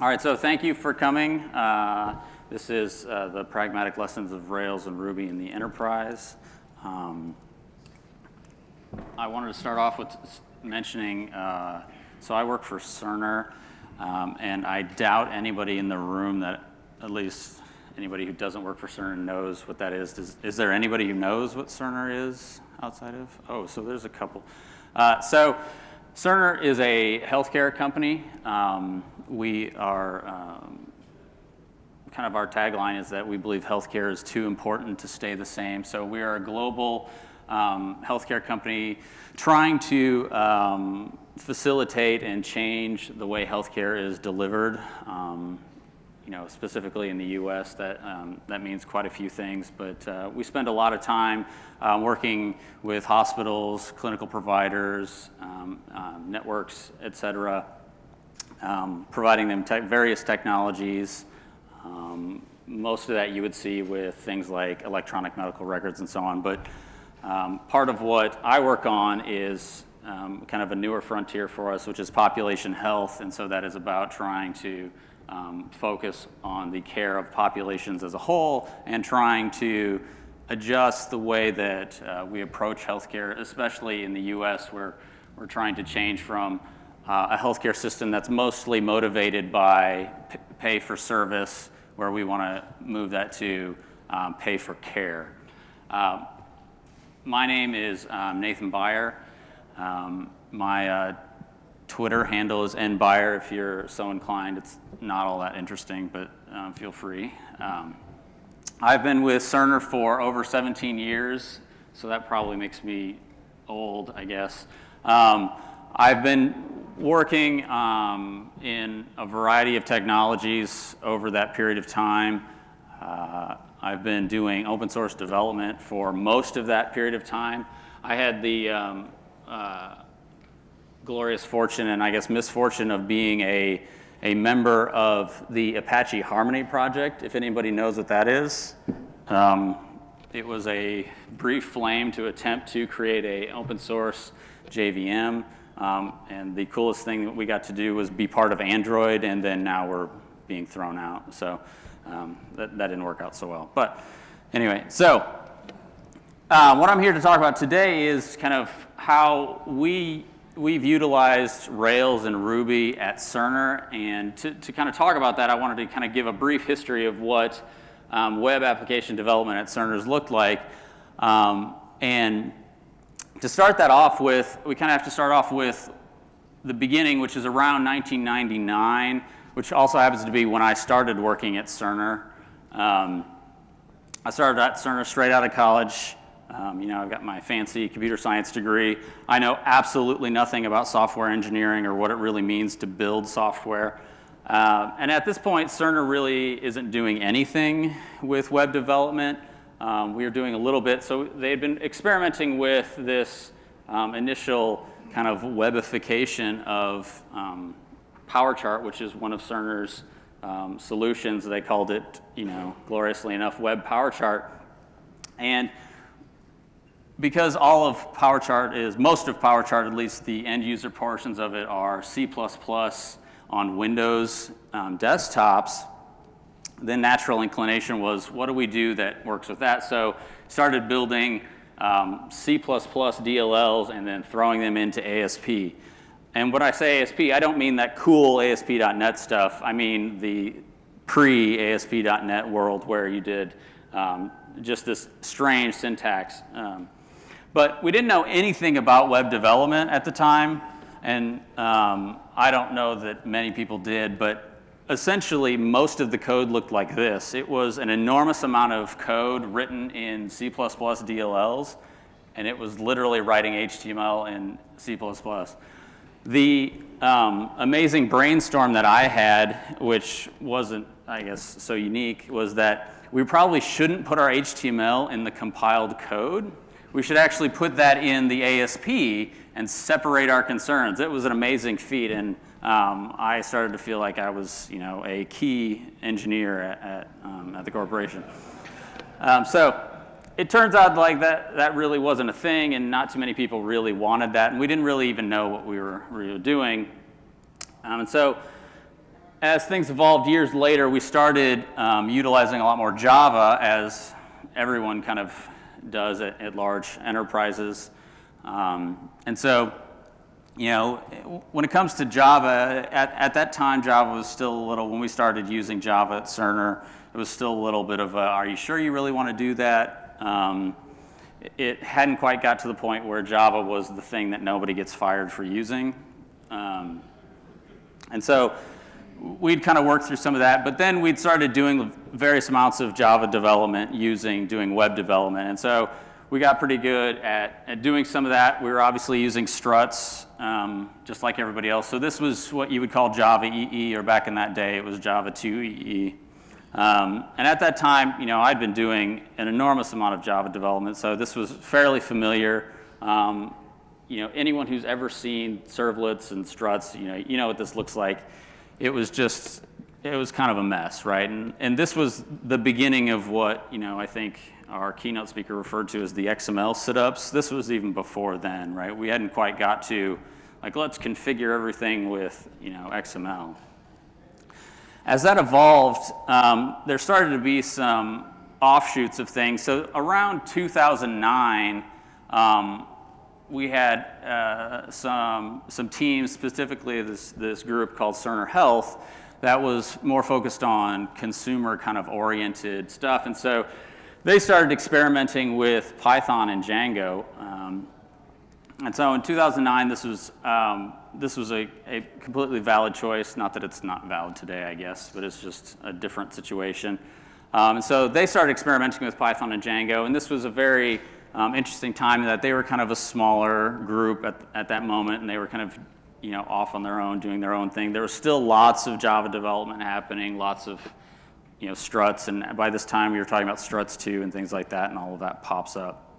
All right, so thank you for coming. Uh, this is uh, the pragmatic lessons of Rails and Ruby in the enterprise. Um, I wanted to start off with mentioning, uh, so I work for Cerner, um, and I doubt anybody in the room that, at least anybody who doesn't work for Cerner knows what that is. Does, is there anybody who knows what Cerner is outside of? Oh, so there's a couple. Uh, so Cerner is a healthcare company. Um, we are, um, kind of our tagline is that we believe healthcare is too important to stay the same. So we are a global um, healthcare company trying to um, facilitate and change the way healthcare is delivered. Um, you know, specifically in the U.S., that um, that means quite a few things. But uh, we spend a lot of time uh, working with hospitals, clinical providers, um, um, networks, et cetera, um, providing them te various technologies. Um, most of that you would see with things like electronic medical records and so on. But um, part of what I work on is um, kind of a newer frontier for us, which is population health. And so that is about trying to um, focus on the care of populations as a whole and trying to adjust the way that uh, we approach healthcare, especially in the US, where we're trying to change from uh, a healthcare system that's mostly motivated by pay for service, where we want to move that to um, pay for care. Um, my name is um, Nathan Beyer. Um, my uh, Twitter handle is nbeyer if you're so inclined. It's not all that interesting, but um, feel free. Um, I've been with Cerner for over 17 years, so that probably makes me old, I guess. I've been working um, in a variety of technologies over that period of time. Uh, I've been doing open source development for most of that period of time. I had the um, uh, glorious fortune and I guess misfortune of being a, a member of the Apache Harmony project, if anybody knows what that is. Um, it was a brief flame to attempt to create a open source JVM. Um, and the coolest thing that we got to do was be part of Android, and then now we're being thrown out. So um, that, that didn't work out so well. But anyway, so uh, what I'm here to talk about today is kind of how we we've utilized Rails and Ruby at Cerner, and to, to kind of talk about that, I wanted to kind of give a brief history of what um, web application development at Cerner's looked like. Um, and to start that off with, we kind of have to start off with the beginning, which is around 1999, which also happens to be when I started working at Cerner. Um, I started at Cerner straight out of college. Um, you know, I've got my fancy computer science degree. I know absolutely nothing about software engineering or what it really means to build software. Uh, and at this point, Cerner really isn't doing anything with web development. Um, we are doing a little bit. So they had been experimenting with this um, initial kind of webification of um, PowerChart, which is one of Cerner's um, solutions. They called it, you know, gloriously enough, Web PowerChart. And because all of PowerChart is, most of PowerChart, at least the end user portions of it are C++ on Windows um, desktops, then natural inclination was what do we do that works with that? So started building um, C++ DLLs and then throwing them into ASP. And when I say ASP, I don't mean that cool ASP.NET stuff. I mean the pre-ASP.NET world where you did um, just this strange syntax. Um, but we didn't know anything about web development at the time, and um, I don't know that many people did, but essentially most of the code looked like this. It was an enormous amount of code written in C++ DLLs, and it was literally writing HTML in C++. The um, amazing brainstorm that I had, which wasn't, I guess, so unique, was that we probably shouldn't put our HTML in the compiled code we should actually put that in the ASP and separate our concerns. It was an amazing feat, and um, I started to feel like I was, you know, a key engineer at, at, um, at the corporation. Um, so it turns out like that, that really wasn't a thing, and not too many people really wanted that, and we didn't really even know what we were, we were doing. Um, and so as things evolved years later, we started um, utilizing a lot more Java as everyone kind of does at, at large enterprises. Um, and so, you know, when it comes to Java, at, at that time, Java was still a little, when we started using Java at Cerner, it was still a little bit of a, are you sure you really want to do that? Um, it hadn't quite got to the point where Java was the thing that nobody gets fired for using. Um, and so we'd kind of worked through some of that, but then we'd started doing various amounts of Java development using doing web development. And so we got pretty good at, at doing some of that. We were obviously using struts, um, just like everybody else. So this was what you would call Java EE, or back in that day, it was Java 2 EE. Um, and at that time, you know, I'd been doing an enormous amount of Java development, so this was fairly familiar. Um, you know, anyone who's ever seen servlets and struts, you know, you know what this looks like. It was just, it was kind of a mess, right? And, and this was the beginning of what, you know, I think our keynote speaker referred to as the XML sit-ups. This was even before then, right? We hadn't quite got to, like, let's configure everything with, you know, XML. As that evolved, um, there started to be some offshoots of things. So around 2009, um, we had uh, some, some teams, specifically this, this group called Cerner Health, that was more focused on consumer kind of oriented stuff. And so they started experimenting with Python and Django. Um, and so in 2009, this was, um, this was a, a, completely valid choice. Not that it's not valid today, I guess, but it's just a different situation. Um, and so they started experimenting with Python and Django, and this was a very um, interesting time in that they were kind of a smaller group at, at that moment, and they were kind of you know, off on their own, doing their own thing. There was still lots of Java development happening, lots of you know, struts, and by this time we were talking about struts too and things like that, and all of that pops up.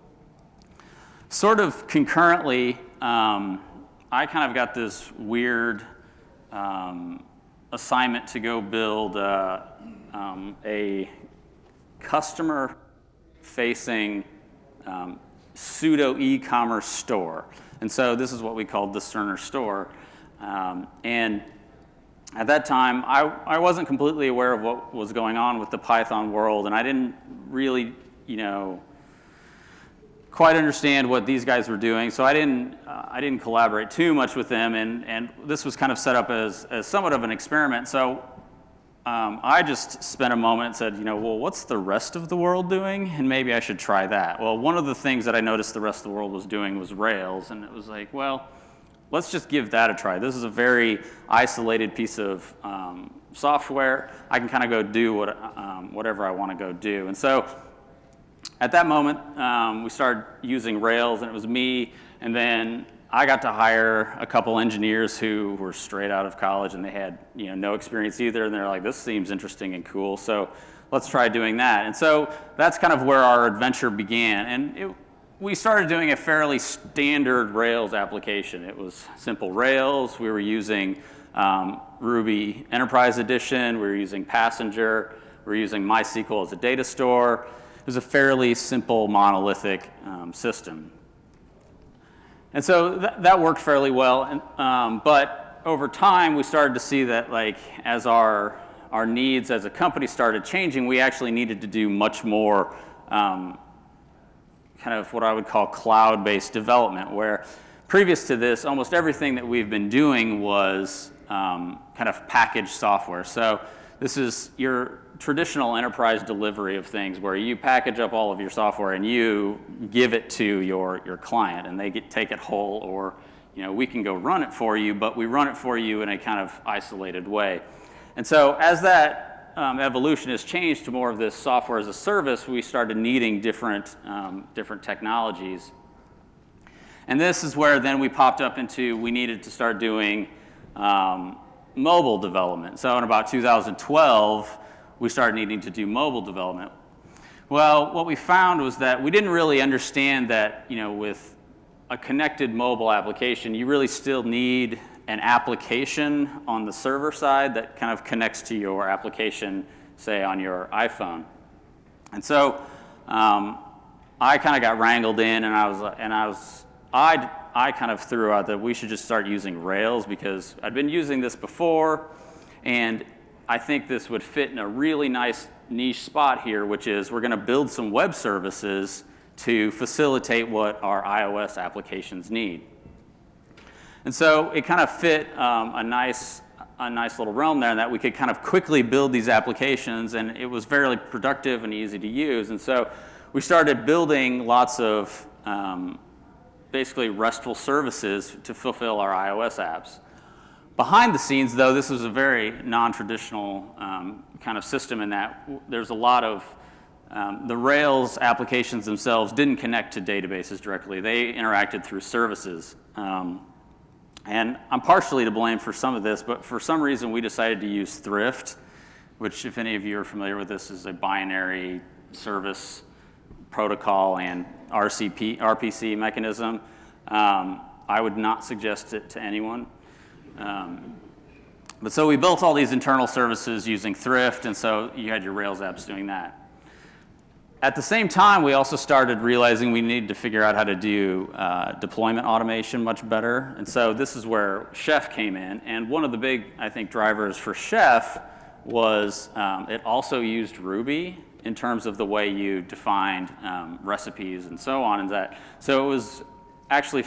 Sort of concurrently, um, I kind of got this weird um, assignment to go build uh, um, a customer facing um, pseudo e-commerce store. And so this is what we called the Cerner store. Um, and at that time, I, I wasn't completely aware of what was going on with the Python world, and I didn't really, you know, quite understand what these guys were doing, so I didn't, uh, I didn't collaborate too much with them, and, and this was kind of set up as, as somewhat of an experiment. So um, I just spent a moment and said, you know, well, what's the rest of the world doing? And maybe I should try that. Well, one of the things that I noticed the rest of the world was doing was Rails, and it was like, well, let's just give that a try. This is a very isolated piece of um, software. I can kind of go do what, um, whatever I want to go do. And so at that moment, um, we started using Rails, and it was me, and then I got to hire a couple engineers who were straight out of college, and they had you know no experience either, and they're like, this seems interesting and cool, so let's try doing that. And so that's kind of where our adventure began, and it, we started doing a fairly standard Rails application. It was simple Rails. We were using um, Ruby Enterprise Edition. We were using Passenger. We were using MySQL as a data store. It was a fairly simple monolithic um, system. And so th that worked fairly well. And, um, but over time, we started to see that like as our, our needs as a company started changing, we actually needed to do much more um, kind of what I would call cloud-based development, where previous to this, almost everything that we've been doing was um, kind of packaged software. So this is your traditional enterprise delivery of things where you package up all of your software and you give it to your, your client and they get, take it whole or you know, we can go run it for you, but we run it for you in a kind of isolated way. And so as that um, evolution has changed to more of this software as a service, we started needing different, um, different technologies. And this is where then we popped up into we needed to start doing um, mobile development. So in about 2012, we started needing to do mobile development. Well, what we found was that we didn't really understand that, you know, with a connected mobile application, you really still need an application on the server side that kind of connects to your application, say, on your iPhone. And so um, I kind of got wrangled in, and I was, and I was, I I kind of threw out that we should just start using Rails because I'd been using this before and I think this would fit in a really nice niche spot here, which is we're going to build some web services to facilitate what our iOS applications need. And so it kind of fit um, a nice a nice little realm there that we could kind of quickly build these applications and it was fairly productive and easy to use. And so we started building lots of um, basically RESTful services to fulfill our iOS apps. Behind the scenes, though, this was a very non-traditional um, kind of system in that there's a lot of um, the Rails applications themselves didn't connect to databases directly. They interacted through services. Um, and I'm partially to blame for some of this, but for some reason we decided to use Thrift, which if any of you are familiar with this is a binary service protocol and RCP, RPC mechanism. Um, I would not suggest it to anyone. Um, but so we built all these internal services using Thrift, and so you had your Rails apps doing that. At the same time, we also started realizing we needed to figure out how to do uh, deployment automation much better. And so this is where Chef came in. And one of the big, I think, drivers for Chef was um, it also used Ruby in terms of the way you defined um, recipes and so on. And that, so it was actually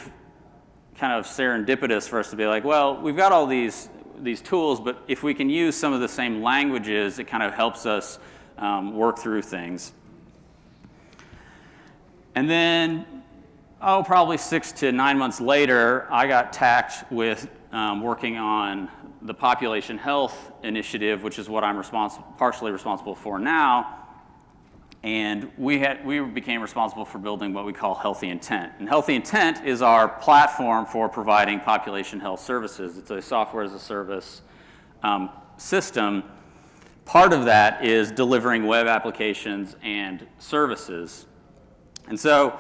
kind of serendipitous for us to be like, well, we've got all these, these tools, but if we can use some of the same languages, it kind of helps us um, work through things. And then, oh, probably six to nine months later, I got tacked with um, working on the population health initiative, which is what I'm respons partially responsible for now. And we, had, we became responsible for building what we call HealtheIntent. And HealtheIntent is our platform for providing population health services. It's a software as a service um, system. Part of that is delivering web applications and services and so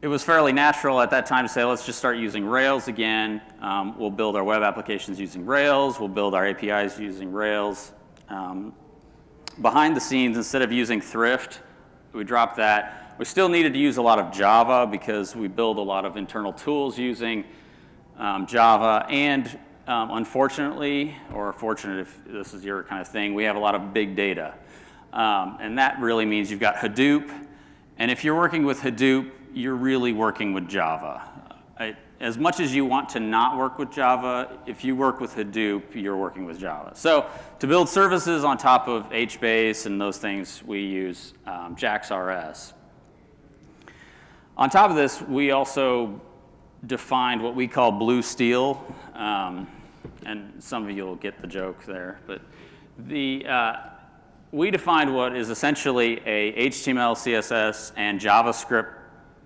it was fairly natural at that time to say, let's just start using Rails again. Um, we'll build our web applications using Rails. We'll build our APIs using Rails. Um, behind the scenes, instead of using Thrift, we dropped that. We still needed to use a lot of Java because we build a lot of internal tools using um, Java. And um, unfortunately, or fortunate if this is your kind of thing, we have a lot of big data. Um, and that really means you've got Hadoop, and if you're working with Hadoop, you're really working with Java. As much as you want to not work with Java, if you work with Hadoop, you're working with Java. So to build services on top of HBase and those things, we use um, JAX-RS. On top of this, we also defined what we call blue steel. Um, and some of you will get the joke there. But the, uh, we defined what is essentially a HTML, CSS, and JavaScript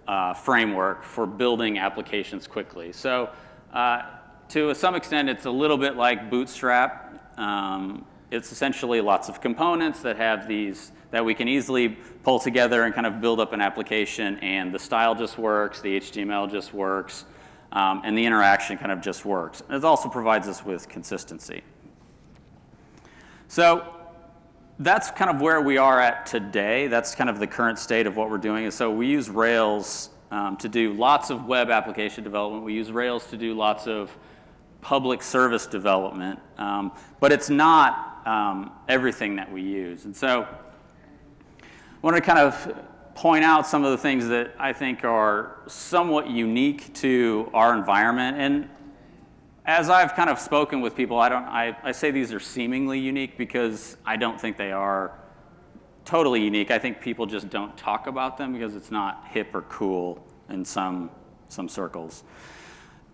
uh, framework for building applications quickly. So uh, to some extent, it's a little bit like Bootstrap. Um, it's essentially lots of components that have these that we can easily pull together and kind of build up an application and the style just works, the HTML just works, um, and the interaction kind of just works. And it also provides us with consistency. So that's kind of where we are at today. That's kind of the current state of what we're doing. And so we use Rails um, to do lots of web application development. We use Rails to do lots of public service development. Um, but it's not um, everything that we use. And so I want to kind of point out some of the things that I think are somewhat unique to our environment. And as I've kind of spoken with people, I, don't, I, I say these are seemingly unique because I don't think they are totally unique. I think people just don't talk about them because it's not hip or cool in some, some circles.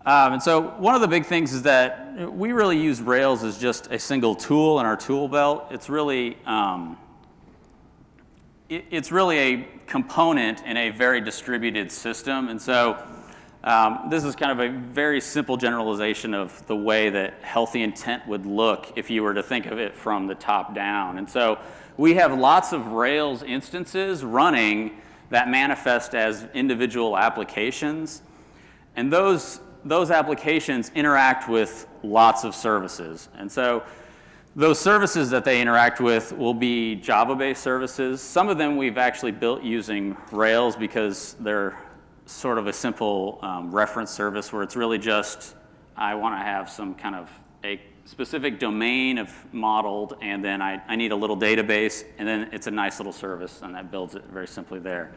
Um, and so one of the big things is that we really use Rails as just a single tool in our tool belt. It's really, um, it, it's really a component in a very distributed system. And so um, this is kind of a very simple generalization of the way that HealtheIntent would look if you were to think of it from the top down. And so we have lots of Rails instances running that manifest as individual applications. And those, those applications interact with lots of services. And so those services that they interact with will be Java-based services. Some of them we've actually built using Rails because they're sort of a simple um, reference service where it's really just, I want to have some kind of a specific domain of modeled, and then I, I need a little database, and then it's a nice little service, and that builds it very simply there.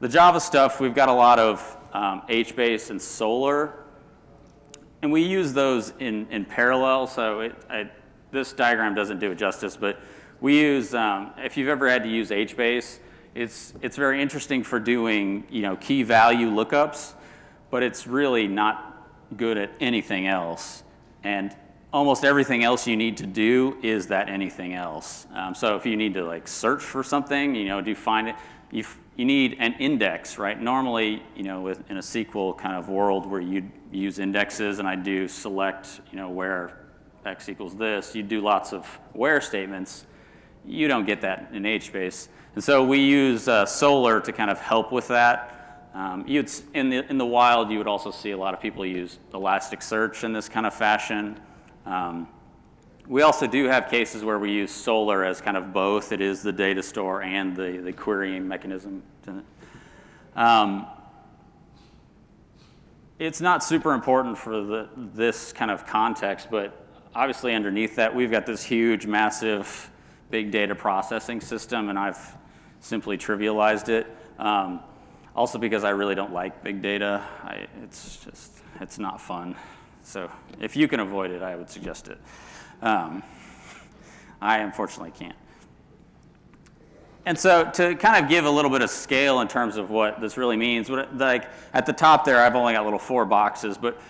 The Java stuff, we've got a lot of um, HBase and Solr, and we use those in, in parallel, so it, I, this diagram doesn't do it justice, but we use, um, if you've ever had to use HBase, it's, it's very interesting for doing, you know, key value lookups, but it's really not good at anything else. And almost everything else you need to do is that anything else. Um, so if you need to like search for something, you know, do find it, you, you need an index, right? Normally, you know, with, in a SQL kind of world where you use indexes and I do select, you know, where x equals this, you do lots of where statements. You don't get that in HBase. And so we use uh, Solr to kind of help with that. Um, you'd, in, the, in the wild, you would also see a lot of people use Elasticsearch in this kind of fashion. Um, we also do have cases where we use Solr as kind of both. It is the data store and the, the querying mechanism. Um, it's not super important for the, this kind of context, but obviously underneath that, we've got this huge, massive, big data processing system, and I've simply trivialized it. Um, also because I really don't like big data. I, it's just, it's not fun. So if you can avoid it, I would suggest it. Um, I unfortunately can't. And so to kind of give a little bit of scale in terms of what this really means, what, like at the top there, I've only got little four boxes, but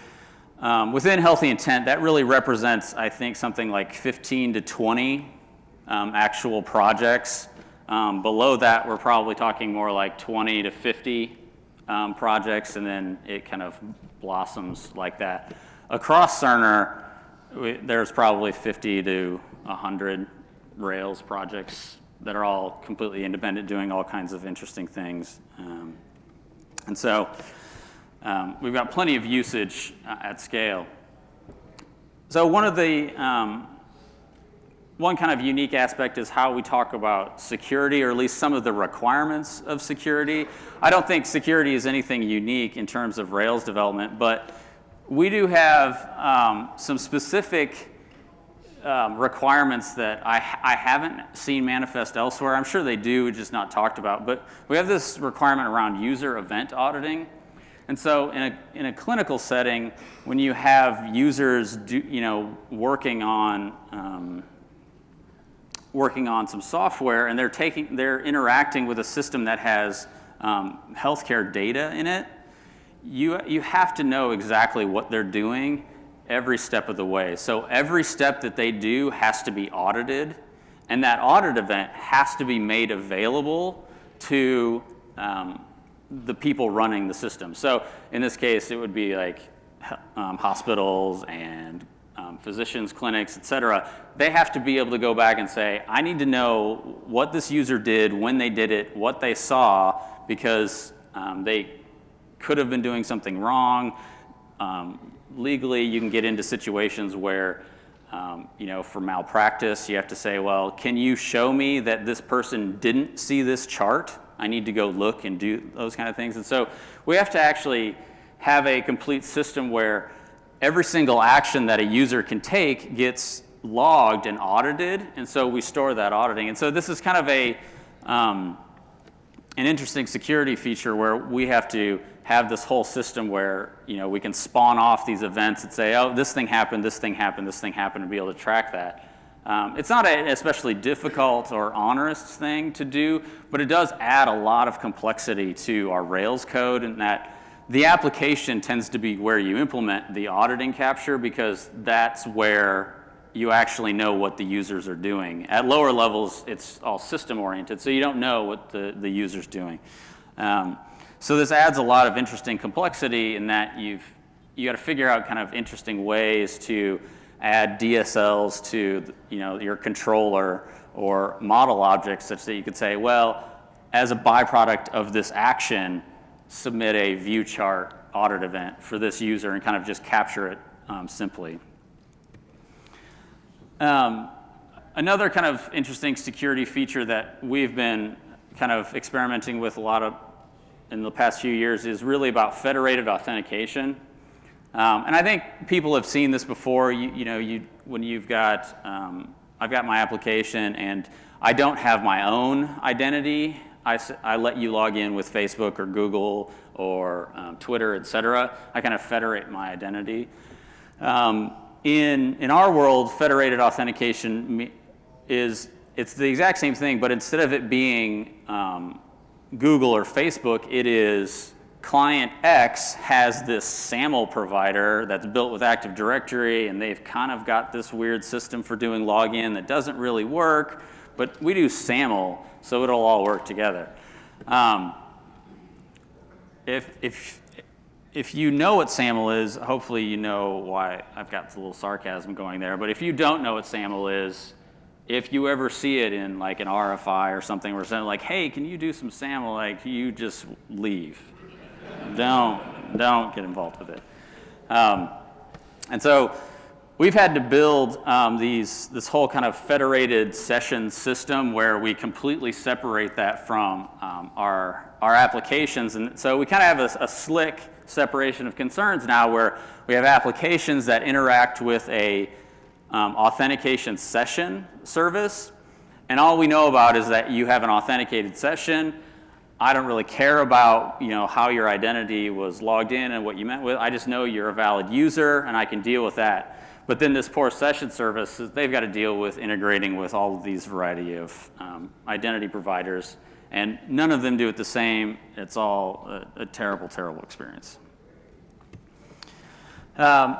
um, within HealtheIntent, that really represents, I think, something like 15 to 20 um, actual projects. Um, below that, we're probably talking more like 20 to 50 um, projects, and then it kind of blossoms like that. Across Cerner, we, there's probably 50 to 100 Rails projects that are all completely independent, doing all kinds of interesting things. Um, and so um, we've got plenty of usage uh, at scale. So one of the um, one kind of unique aspect is how we talk about security, or at least some of the requirements of security. I don't think security is anything unique in terms of Rails development, but we do have um, some specific um, requirements that I, I haven't seen manifest elsewhere. I'm sure they do, just not talked about. But we have this requirement around user event auditing. And so in a, in a clinical setting, when you have users do, you know, working on um, working on some software and they're taking they're interacting with a system that has um, healthcare data in it, you, you have to know exactly what they're doing every step of the way. So every step that they do has to be audited, and that audit event has to be made available to um, the people running the system. So in this case, it would be like um, hospitals and um, physicians, clinics, et cetera. They have to be able to go back and say, I need to know what this user did, when they did it, what they saw, because um, they could have been doing something wrong. Um, legally, you can get into situations where, um, you know, for malpractice, you have to say, well, can you show me that this person didn't see this chart? I need to go look and do those kind of things. And so we have to actually have a complete system where every single action that a user can take gets logged and audited. And so we store that auditing. And so this is kind of a, um, an interesting security feature where we have to have this whole system where you know we can spawn off these events and say, oh, this thing happened, this thing happened, this thing happened, and be able to track that. Um, it's not an especially difficult or onerous thing to do, but it does add a lot of complexity to our Rails code and that the application tends to be where you implement the auditing capture because that's where you actually know what the users are doing. At lower levels, it's all system oriented, so you don't know what the, the user's doing. Um, so this adds a lot of interesting complexity in that you've you got to figure out kind of interesting ways to add DSLs to you know your controller or model objects such that you could say, well, as a byproduct of this action, submit a view chart audit event for this user and kind of just capture it um, simply. Um, another kind of interesting security feature that we've been kind of experimenting with a lot of in the past few years is really about federated authentication. Um, and I think people have seen this before. You, you know, you, when you've got, um, I've got my application and I don't have my own identity. I, I let you log in with Facebook or Google or um, Twitter, et cetera. I kind of federate my identity. Um, in, in our world, federated authentication is, it's the exact same thing, but instead of it being um, Google or Facebook, it is client X has this SAML provider that's built with Active Directory, and they've kind of got this weird system for doing login that doesn't really work, but we do SAML, so it'll all work together. Um, if, if, if you know what SAML is, hopefully you know why I've got a little sarcasm going there, but if you don't know what SAML is, if you ever see it in like an RFI or something where saying like, hey, can you do some SAML, like you just leave don't, don't get involved with it. Um, and so we've had to build um, these, this whole kind of federated session system where we completely separate that from um, our, our applications. And so we kind of have a, a, slick separation of concerns now where we have applications that interact with a um, authentication session service. And all we know about is that you have an authenticated session I don't really care about you know, how your identity was logged in and what you meant with. I just know you're a valid user and I can deal with that. But then this poor session service, they've got to deal with integrating with all of these variety of um, identity providers. And none of them do it the same. It's all a, a terrible, terrible experience. Um,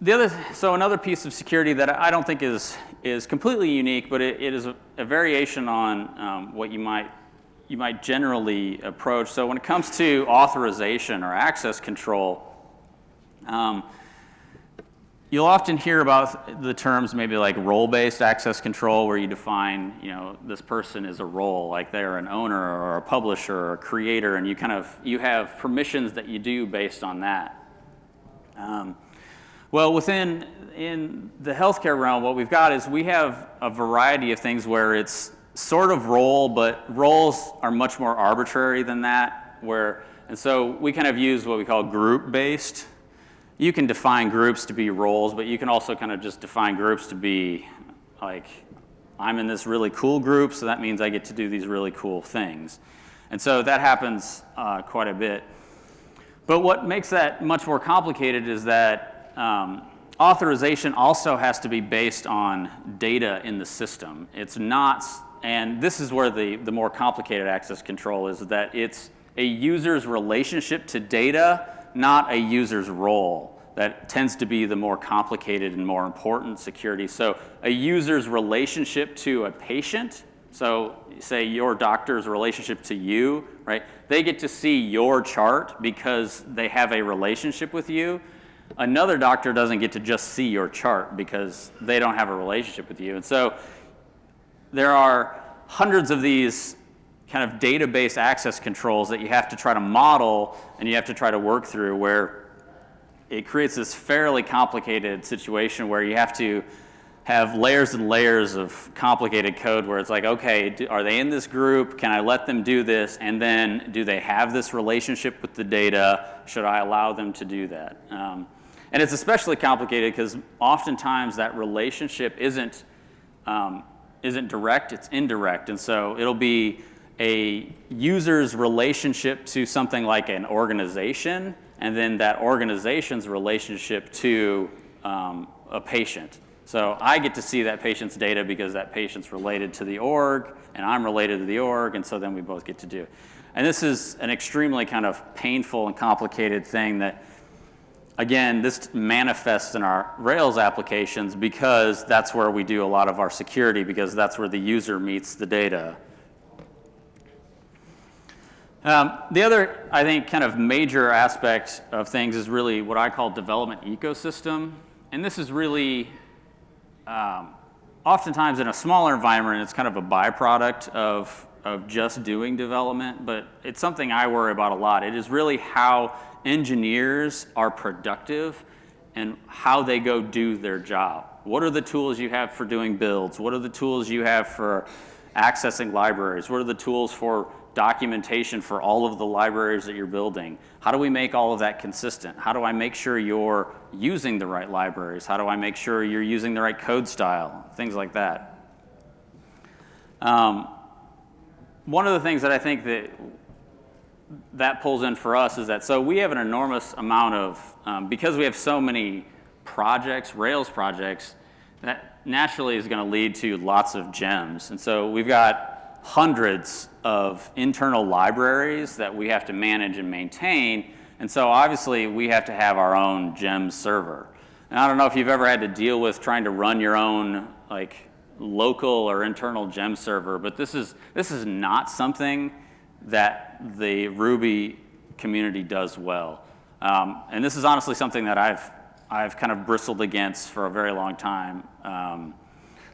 the other, so another piece of security that I don't think is, is completely unique, but it, it is a, a variation on um, what you might, you might generally approach. So when it comes to authorization or access control, um, you'll often hear about the terms maybe like role-based access control where you define, you know, this person is a role, like they're an owner or a publisher or a creator, and you kind of, you have permissions that you do based on that. Um, well, within in the healthcare realm, what we've got is we have a variety of things where it's sort of role, but roles are much more arbitrary than that. Where and so we kind of use what we call group-based. You can define groups to be roles, but you can also kind of just define groups to be like, I'm in this really cool group, so that means I get to do these really cool things. And so that happens uh, quite a bit. But what makes that much more complicated is that um, authorization also has to be based on data in the system. It's not, and this is where the, the more complicated access control is that it's a user's relationship to data, not a user's role. That tends to be the more complicated and more important security. So a user's relationship to a patient, so say your doctor's relationship to you, right? They get to see your chart because they have a relationship with you. Another doctor doesn't get to just see your chart because they don't have a relationship with you. And so there are hundreds of these kind of database access controls that you have to try to model and you have to try to work through where it creates this fairly complicated situation where you have to have layers and layers of complicated code where it's like, okay, are they in this group? Can I let them do this? And then do they have this relationship with the data? Should I allow them to do that? Um, and it's especially complicated because oftentimes that relationship isn't, um, isn't direct, it's indirect. And so it'll be a user's relationship to something like an organization, and then that organization's relationship to um, a patient. So I get to see that patient's data because that patient's related to the org, and I'm related to the org, and so then we both get to do. And this is an extremely kind of painful and complicated thing that Again, this manifests in our Rails applications because that's where we do a lot of our security because that's where the user meets the data. Um, the other, I think, kind of major aspect of things is really what I call development ecosystem. And this is really, um, oftentimes in a smaller environment, it's kind of a byproduct of, of just doing development, but it's something I worry about a lot. It is really how engineers are productive and how they go do their job. What are the tools you have for doing builds? What are the tools you have for accessing libraries? What are the tools for documentation for all of the libraries that you're building? How do we make all of that consistent? How do I make sure you're using the right libraries? How do I make sure you're using the right code style? Things like that. Um, one of the things that I think that that pulls in for us is that so we have an enormous amount of um, because we have so many projects, Rails projects, that naturally is going to lead to lots of gems. And so we've got hundreds of internal libraries that we have to manage and maintain. And so obviously we have to have our own gem server. And I don't know if you've ever had to deal with trying to run your own like local or internal gem server, but this is, this is not something that the Ruby community does well. Um, and this is honestly something that I've, I've kind of bristled against for a very long time. Um,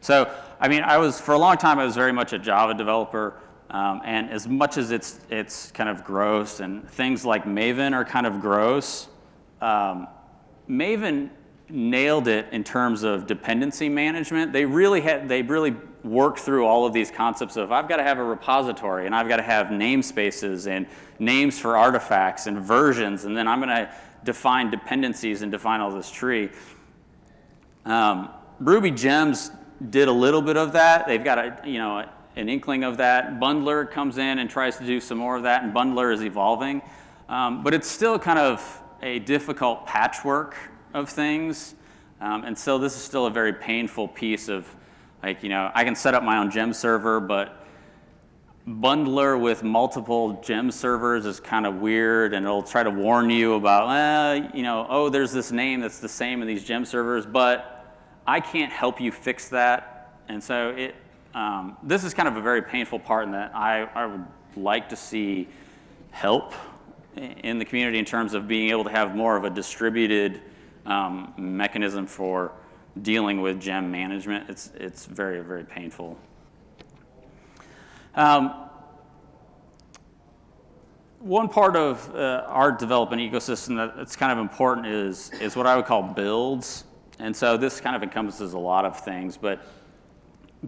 so, I mean, I was, for a long time, I was very much a Java developer. Um, and as much as it's, it's kind of gross and things like Maven are kind of gross, um, Maven nailed it in terms of dependency management. They really had, they really worked through all of these concepts of I've got to have a repository and I've got to have namespaces and names for artifacts and versions and then I'm going to define dependencies and define all this tree. Um, Ruby Gems did a little bit of that. They've got a, you know, an inkling of that. Bundler comes in and tries to do some more of that and Bundler is evolving. Um, but it's still kind of a difficult patchwork of things. Um, and so this is still a very painful piece of, like, you know, I can set up my own gem server, but bundler with multiple gem servers is kind of weird and it'll try to warn you about, eh, you know, oh, there's this name that's the same in these gem servers, but I can't help you fix that. And so it, um, this is kind of a very painful part in that I, I would like to see help in the community in terms of being able to have more of a distributed um, mechanism for dealing with gem management. It's, it's very, very painful. Um, one part of uh, our development ecosystem that's kind of important is, is what I would call builds. And so this kind of encompasses a lot of things, but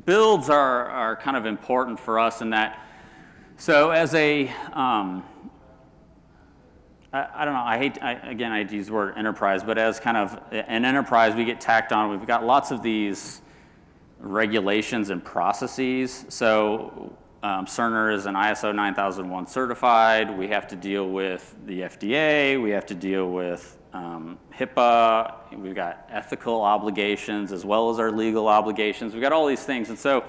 builds are, are kind of important for us in that, so as a, um, I, I don't know, I hate, I, again, I hate to use the word enterprise, but as kind of an enterprise, we get tacked on, we've got lots of these regulations and processes. So um, Cerner is an ISO 9001 certified. We have to deal with the FDA. We have to deal with um, HIPAA. We've got ethical obligations as well as our legal obligations. We've got all these things. And so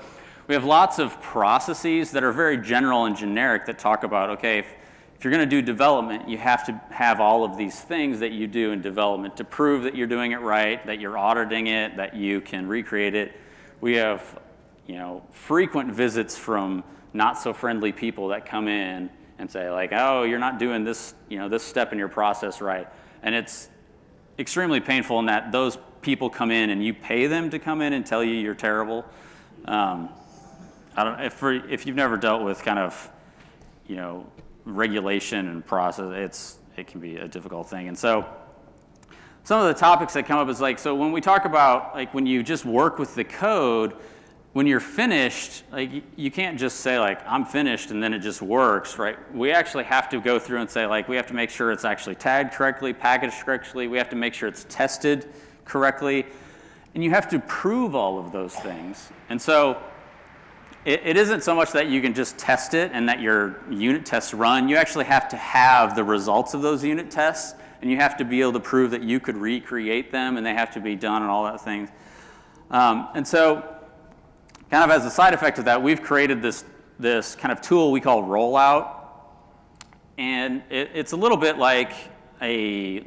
we have lots of processes that are very general and generic that talk about, okay, if, if you're going to do development, you have to have all of these things that you do in development to prove that you're doing it right, that you're auditing it, that you can recreate it. We have, you know, frequent visits from not so friendly people that come in and say like, oh, you're not doing this, you know, this step in your process right. And it's extremely painful in that those people come in and you pay them to come in and tell you you're terrible. Um, I don't, if, for, if you've never dealt with kind of, you know, regulation and process, it's, it can be a difficult thing. And so some of the topics that come up is like, so when we talk about like when you just work with the code, when you're finished, like you can't just say like, I'm finished and then it just works, right? We actually have to go through and say like, we have to make sure it's actually tagged correctly, packaged correctly. We have to make sure it's tested correctly. And you have to prove all of those things. And so it, it isn't so much that you can just test it and that your unit tests run. You actually have to have the results of those unit tests, and you have to be able to prove that you could recreate them, and they have to be done and all that things. Um, and so, kind of as a side effect of that, we've created this, this kind of tool we call Rollout. And it, it's a little bit like a,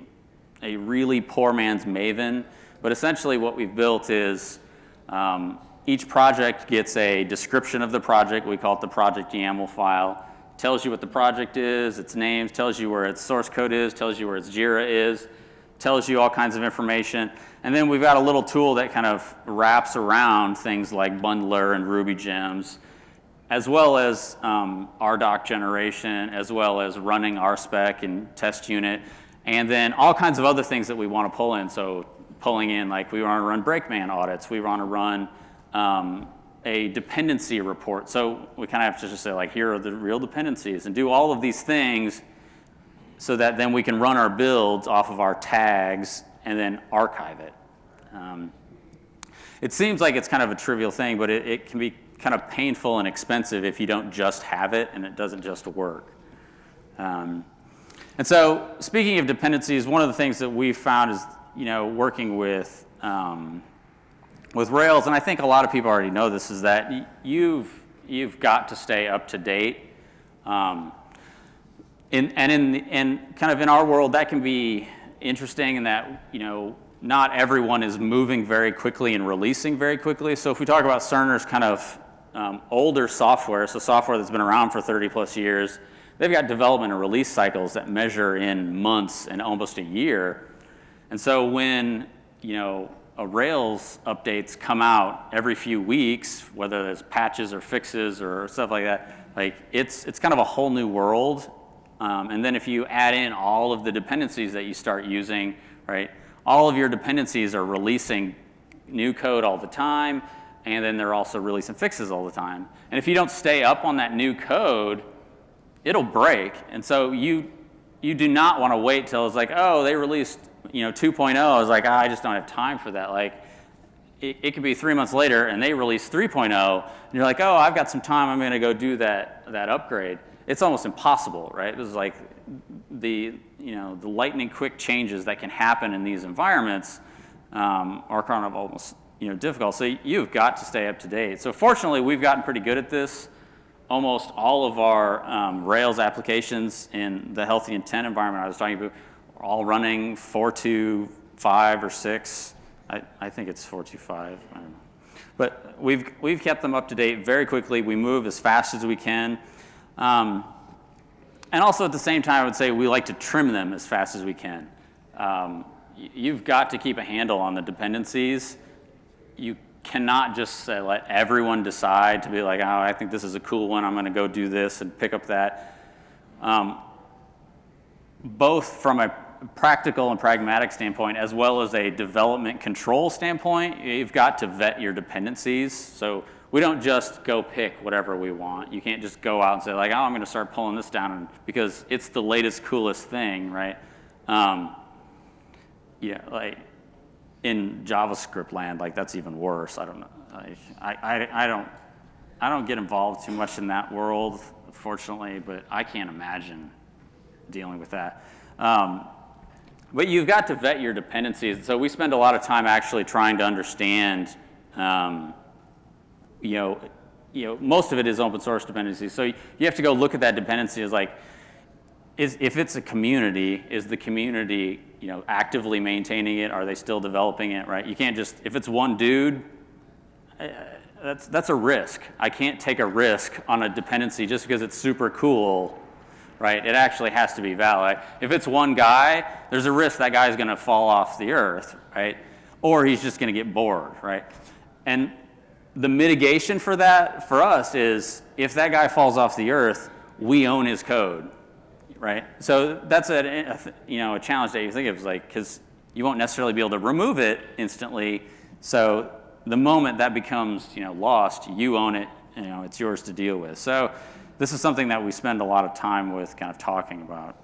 a really poor man's Maven, but essentially what we've built is um, each project gets a description of the project. We call it the project YAML file. Tells you what the project is, its names, tells you where its source code is, tells you where its JIRA is, tells you all kinds of information. And then we've got a little tool that kind of wraps around things like bundler and Ruby gems, as well as um, RDoc generation, as well as running RSpec and test unit, and then all kinds of other things that we want to pull in. So pulling in, like we want to run Brakeman audits, we want to run um, a dependency report. So we kind of have to just say like, here are the real dependencies and do all of these things so that then we can run our builds off of our tags and then archive it. Um, it seems like it's kind of a trivial thing, but it, it can be kind of painful and expensive if you don't just have it and it doesn't just work. Um, and so speaking of dependencies, one of the things that we've found is, you know, working with, um, with Rails, and I think a lot of people already know this, is that you've, you've got to stay up to date. Um, in, and in, in kind of in our world, that can be interesting in that, you know, not everyone is moving very quickly and releasing very quickly. So if we talk about Cerner's kind of um, older software, so software that's been around for 30 plus years, they've got development and release cycles that measure in months and almost a year. And so when, you know, a Rails updates come out every few weeks, whether it's patches or fixes or stuff like that, like it's, it's kind of a whole new world. Um, and then if you add in all of the dependencies that you start using, right, all of your dependencies are releasing new code all the time, and then they're also releasing fixes all the time. And if you don't stay up on that new code, it'll break. And so you, you do not want to wait till it's like, oh, they released you know, 2.0. I was like, oh, I just don't have time for that. Like, it, it could be three months later and they release 3.0, and you're like, oh, I've got some time. I'm going to go do that, that upgrade. It's almost impossible, right? This is like the, you know, the lightning quick changes that can happen in these environments um, are kind of almost you know, difficult. So you've got to stay up to date. So fortunately, we've gotten pretty good at this. Almost all of our um, Rails applications in the HealtheIntent environment I was talking about are all running 4.2.5 or 6. I, I think it's 4.2.5. But we've, we've kept them up to date very quickly. We move as fast as we can. Um, and also at the same time, I would say we like to trim them as fast as we can. Um, you've got to keep a handle on the dependencies. You cannot just let everyone decide to be like, oh, I think this is a cool one. I'm going to go do this and pick up that. Um, both from a practical and pragmatic standpoint, as well as a development control standpoint, you've got to vet your dependencies. So we don't just go pick whatever we want. You can't just go out and say like, oh, I'm going to start pulling this down because it's the latest, coolest thing, right? Um, yeah, like in JavaScript land, like that's even worse. I don't know. Like, I, I, I don't, I don't get involved too much in that world, fortunately, but I can't imagine dealing with that. Um, but you've got to vet your dependencies. So we spend a lot of time actually trying to understand um, you know, you know, most of it is open source dependencies. So you have to go look at that dependency as like, is, if it's a community, is the community, you know, actively maintaining it? Are they still developing it, right? You can't just, if it's one dude, uh, that's, that's a risk. I can't take a risk on a dependency just because it's super cool, right? It actually has to be valid. If it's one guy, there's a risk that guy's gonna fall off the earth, right? Or he's just gonna get bored, right? And the mitigation for that for us is if that guy falls off the earth, we own his code, right? So that's a, you know a challenge that you think of like because you won't necessarily be able to remove it instantly. So the moment that becomes you know lost, you own it. You know it's yours to deal with. So this is something that we spend a lot of time with, kind of talking about.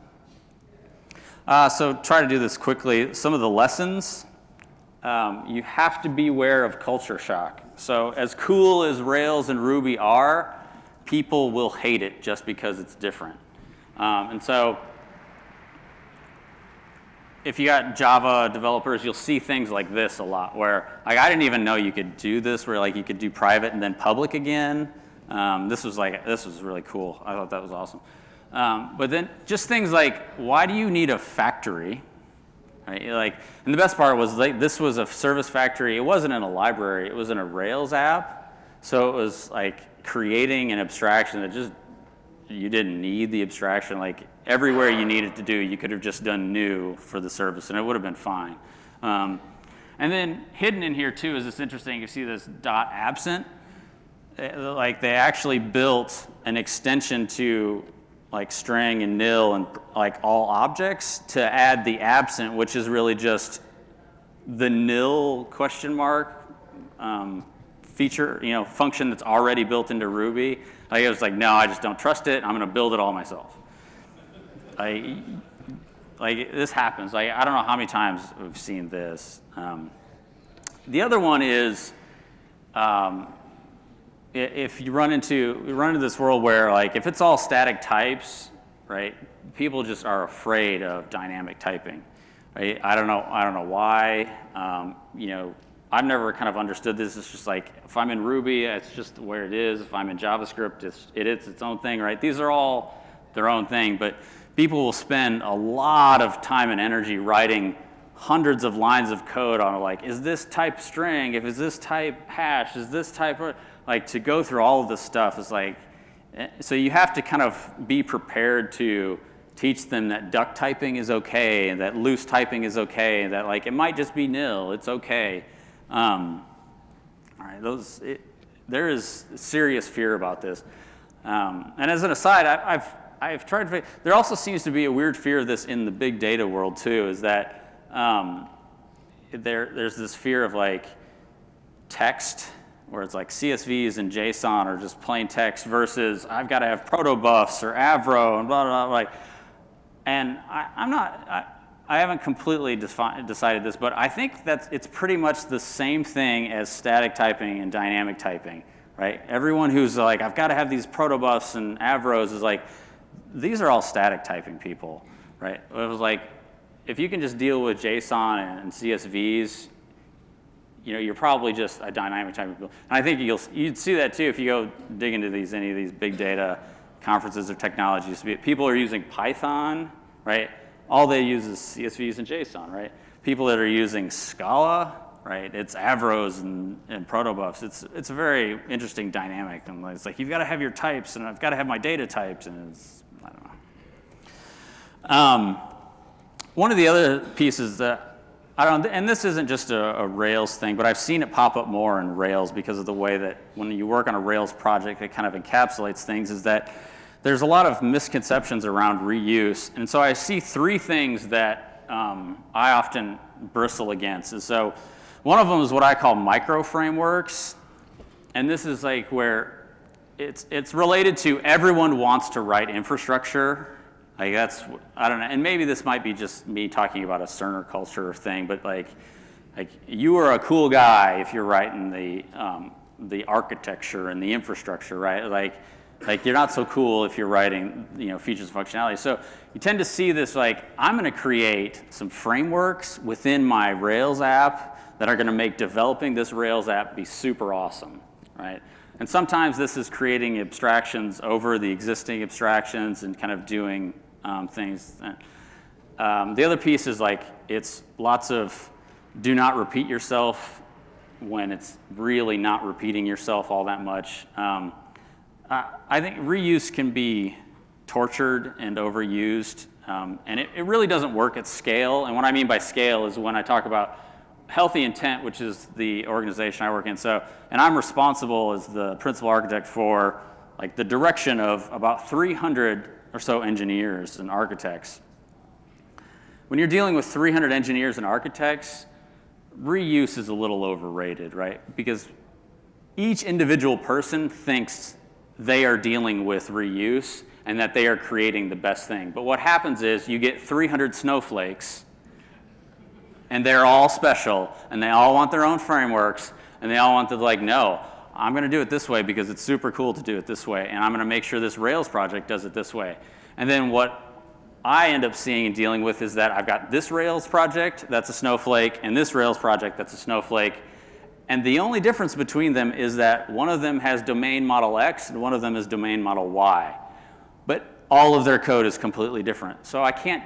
Uh, so try to do this quickly. Some of the lessons. Um, you have to beware of culture shock. So as cool as Rails and Ruby are, people will hate it just because it's different. Um, and so if you got Java developers, you'll see things like this a lot where like I didn't even know you could do this where like you could do private and then public again. Um, this was like, this was really cool. I thought that was awesome. Um, but then just things like, why do you need a factory? Right? Like, and the best part was like, this was a service factory. It wasn't in a library. It was in a Rails app. So it was like creating an abstraction that just, you didn't need the abstraction. Like everywhere you needed to do, you could have just done new for the service and it would have been fine. Um, and then hidden in here too is this interesting, you see this dot absent. Eh, like they actually built an extension to like string and nil and like all objects to add the absent, which is really just the nil question mark um, feature, you know, function that's already built into Ruby. It was like, no, I just don't trust it. I'm going to build it all myself. I, like, this happens. Like, I don't know how many times we've seen this. Um, the other one is um, if you run into you run into this world where like if it's all static types, right? People just are afraid of dynamic typing, right? I don't know. I don't know why. Um, you know, I've never kind of understood this. It's just like if I'm in Ruby, it's just where it is. If I'm in JavaScript, it's it is its own thing, right? These are all their own thing, but people will spend a lot of time and energy writing hundreds of lines of code on like, is this type string? If is this type hash? Is this type, like to go through all of this stuff is like, eh, so you have to kind of be prepared to teach them that duck typing is okay, that loose typing is okay, that like it might just be nil, it's okay. Um, all right, those, it, there is serious fear about this. Um, and as an aside, I, I've, I've tried to, there also seems to be a weird fear of this in the big data world too, is that um, there, there's this fear of like text, where it's like CSVs and JSON or just plain text versus I've got to have protobufs or Avro and blah, blah, blah. Like, and I, am not, I, I haven't completely decided this, but I think that it's pretty much the same thing as static typing and dynamic typing, right? Everyone who's like, I've got to have these protobufs and Avros is like, these are all static typing people, right? It was like, if you can just deal with JSON and CSVs, you know, you're probably just a dynamic type of build. And I think you'll you'd see that too if you go dig into these any of these big data conferences or technologies. People are using Python, right? All they use is CSVs and JSON, right? People that are using Scala, right? It's Avros and, and protobufs. It's it's a very interesting dynamic. And it's like you've got to have your types, and I've got to have my data types, and it's I don't know. Um, one of the other pieces that I don't, and this isn't just a, a, Rails thing, but I've seen it pop up more in Rails because of the way that when you work on a Rails project, it kind of encapsulates things, is that there's a lot of misconceptions around reuse. And so I see three things that um, I often bristle against. And so one of them is what I call micro frameworks. And this is like where it's, it's related to everyone wants to write infrastructure like that's I don't know, and maybe this might be just me talking about a Cerner culture thing, but like, like you are a cool guy if you're writing the um, the architecture and the infrastructure, right? Like, like you're not so cool if you're writing you know features and functionality. So you tend to see this like I'm going to create some frameworks within my Rails app that are going to make developing this Rails app be super awesome, right? And sometimes this is creating abstractions over the existing abstractions and kind of doing um, things. Um, the other piece is like it's lots of do not repeat yourself when it's really not repeating yourself all that much. Um, I, I, think reuse can be tortured and overused, um, and it, it really doesn't work at scale. And what I mean by scale is when I talk about HealtheIntent, which is the organization I work in. So, and I'm responsible as the principal architect for like the direction of about 300 or so engineers and architects. When you're dealing with 300 engineers and architects, reuse is a little overrated, right? Because each individual person thinks they are dealing with reuse and that they are creating the best thing. But what happens is you get 300 snowflakes and they're all special, and they all want their own frameworks, and they all want to like, no, I'm going to do it this way because it's super cool to do it this way, and I'm going to make sure this Rails project does it this way. And then what I end up seeing and dealing with is that I've got this Rails project that's a snowflake, and this Rails project that's a snowflake, and the only difference between them is that one of them has domain model X and one of them is domain model Y. But all of their code is completely different. So I can't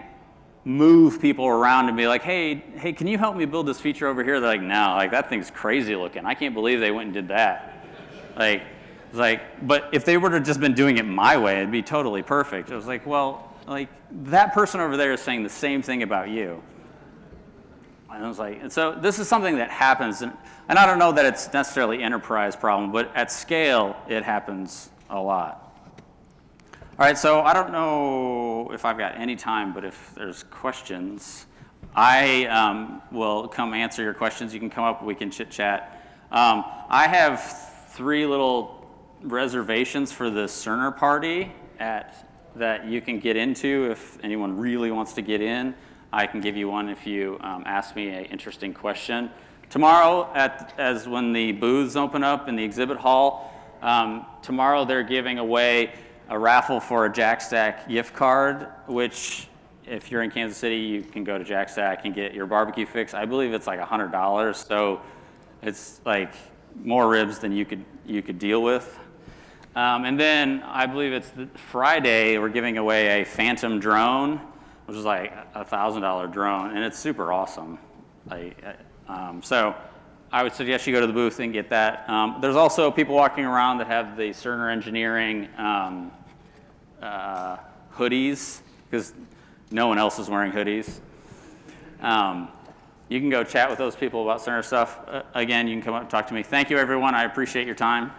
move people around and be like, hey, hey, can you help me build this feature over here? They're like, no, like that thing's crazy looking. I can't believe they went and did that. Like, like, but if they would have just been doing it my way, it'd be totally perfect. It was like, well, like that person over there is saying the same thing about you. And I was like, and so this is something that happens, and, and I don't know that it's necessarily enterprise problem, but at scale, it happens a lot. All right, so I don't know if I've got any time, but if there's questions, I um, will come answer your questions. You can come up, we can chit chat. Um, I have three little reservations for the Cerner party at, that you can get into if anyone really wants to get in. I can give you one if you um, ask me an interesting question. Tomorrow, at, as when the booths open up in the exhibit hall, um, tomorrow they're giving away a raffle for a Jack Stack gift card, which if you're in Kansas City, you can go to Jack Stack and get your barbecue fix. I believe it's like $100, so it's like more ribs than you could, you could deal with. Um, and then I believe it's Friday, we're giving away a Phantom drone, which is like a $1,000 drone, and it's super awesome. Like, uh, um, so I would suggest you go to the booth and get that. Um, there's also people walking around that have the Cerner Engineering um, uh, hoodies, because no one else is wearing hoodies. Um, you can go chat with those people about Cerner stuff. Uh, again, you can come up and talk to me. Thank you, everyone. I appreciate your time.